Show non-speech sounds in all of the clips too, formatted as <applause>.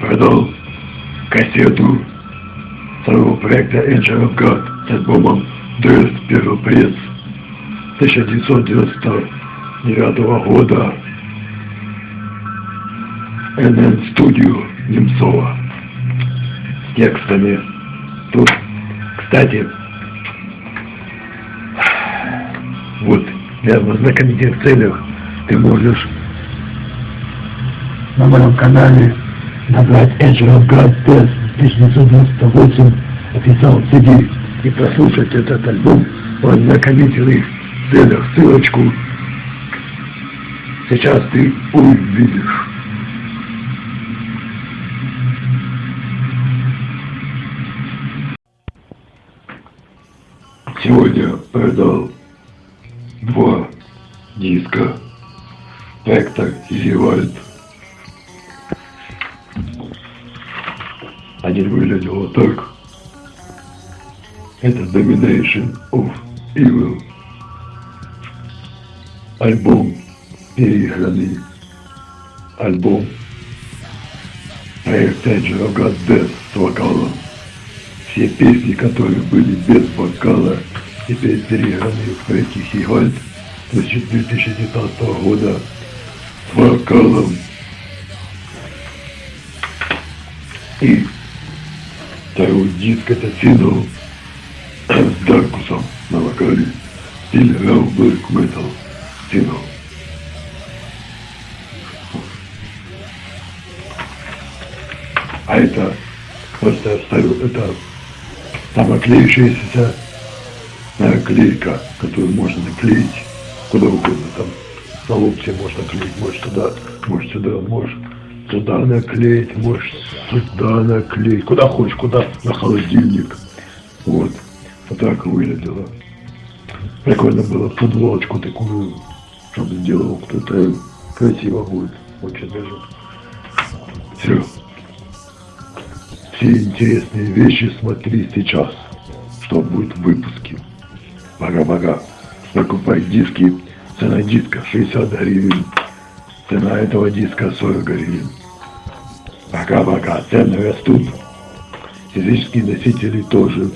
Продал кассету своего проекта Angel of God с альбомом Dress Первый пресс 1999 года NN Studio Немцова с текстами. Тут, кстати, вот для ознакомительных целях ты можешь на моем канале набрать Angel God Test 1998 официал CD и прослушать этот альбом в ознакомительных целях. Ссылочку сейчас ты увидишь. Сегодня продал два диска Spectre и Вивальд. Один выглядел вот так. Это Domination of Evil. Альбом переигранный. Альбом проект Angel of God Death с вокалом. Все песни, которые были без вокала, теперь переигранные в проекте Хигальд 2019 года с вокалом. И второй диск это сингл с Даркусом на вокале в стиле Real Black Metal сингл. А это просто я вставил, это самоклеющаяся наклейка, которую можно наклеить куда угодно. Там на лоб можно клеить, можешь туда, можешь сюда, можешь туда наклеить, можешь сюда наклеить, куда хочешь, куда, на холодильник. Вот, вот так выглядело. Прикольно было футболочку такую, чтобы сделал кто-то, красиво будет, очень даже. Все. Все интересные вещи смотри сейчас, что будет в выпуске. Пока-пока. Покупай диски. Цена диска 60 гривен. Цена этого диска 40 гривен. Пока-пока. Цены растут. Физические носители тоже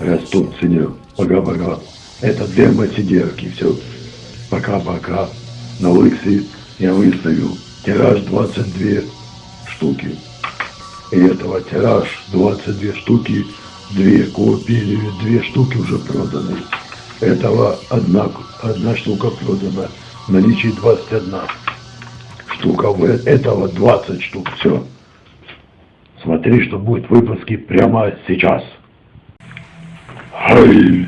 растут в цене. Пока-пока. Это демо-сидерки. Все. Пока-пока. На Лыксе я выставил тираж 22 штуки. И этого тираж 22 штуки, две копии, две штуки уже проданы. Этого одна, одна штука продана. В наличии 21 штука. Этого 20 штук. Все. Смотри, что будет в выпуске прямо сейчас. Хай!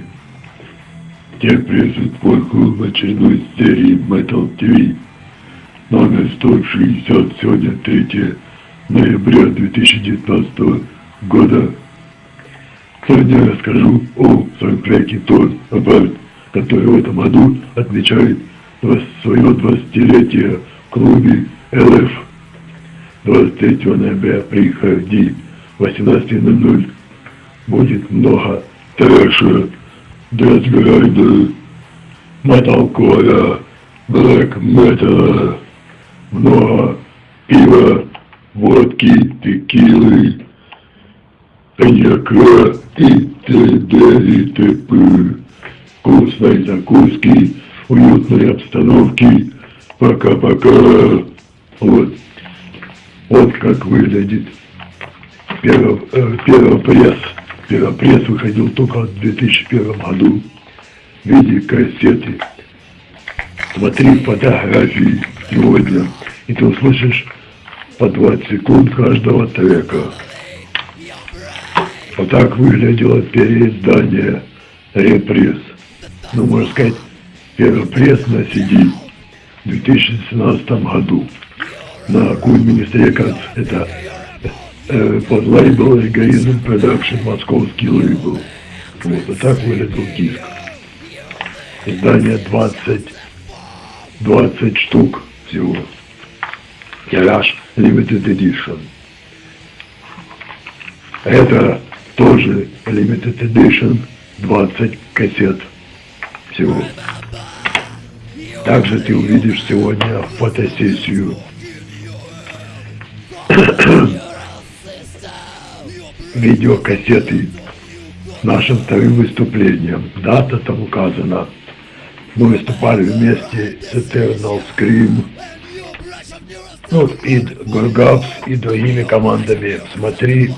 Тебе приветствует твой клуб очередной серии Metal TV. Номер 160, сегодня 3 ноября 2019 года. Сегодня я расскажу о своем проекте Тон Абарт, который в этом году отмечает свое 20-летие в клубе ЛФ. 23 ноября приходи 18.00 будет много трэша, дэсграйда, металкора, блэк металла, много пива, водки, текилы, коньяка и т.д. и т.п. Вкусной закуски, уютной обстановки. Пока-пока. Вот. Вот как выглядит первый, э, первый пресс. Первый пресс выходил только в 2001 году в виде кассеты. Смотри фотографии сегодня, и ты услышишь по 20 секунд каждого трека. Вот так выглядело переиздание репресс. Ну, можно сказать, первый пресс на CD в 2017 году на Ministry Records. Это э, под лейбл Эгоизм Production, московский лейбл. Вот, вот так выглядел диск. Издание 20, 20 штук всего. Тираж Limited Edition. Это тоже Limited Edition 20 кассет всего. Также ты увидишь сегодня фотосессию <clears throat> видеокассеты нашим вторым выступлением. Дата там указана. Мы выступали вместе с Eternal Scream, ну, и Гургапс, и другими командами. Смотри,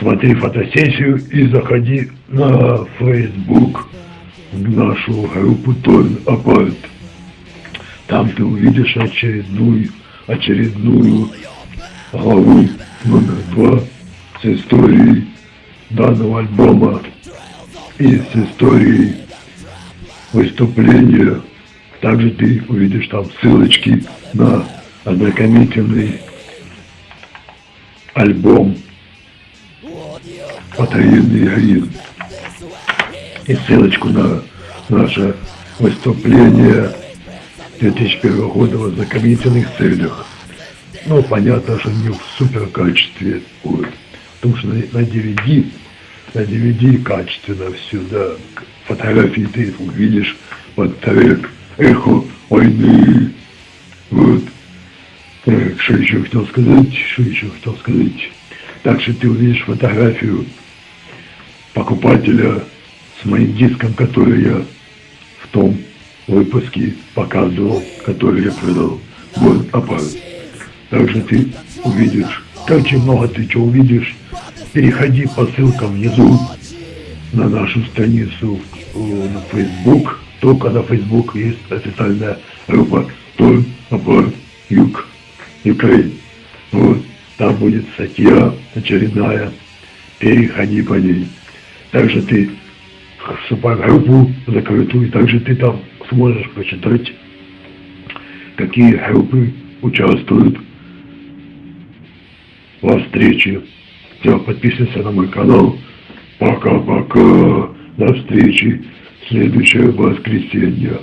смотри фотосессию и заходи на Facebook, в нашу группу Torn Apart. Там ты увидишь очередную, очередную главу номер два с историей данного альбома и с историей выступления. Также ты увидишь там ссылочки на ознакомительный альбом «Потаенный эгоизм» и ссылочку на наше выступление 2001 года в ознакомительных целях. Ну, понятно, что не в супер качестве будет. Потому что на, на DVD, на DVD качественно все, да. Фотографии ты увидишь под трек «Эхо войны». Вот. Так, что еще хотел сказать? Что еще хотел сказать? Так что ты увидишь фотографию покупателя с моим диском, который я в том выпуске показывал, который я продал. Вот аппарат. Также ты увидишь, очень много ты что увидишь. Переходи по ссылкам внизу на нашу страницу на Facebook. Только на Facebook есть официальная группа Той Аппарат Юг Украин. Вот, там будет статья очередная. Переходи по ней. Также ты вступай в группу закрытую, также ты там сможешь почитать, какие группы участвуют во встрече. Все, подписывайся на мой канал. Пока-пока. До встречи. Следующее воскресенье.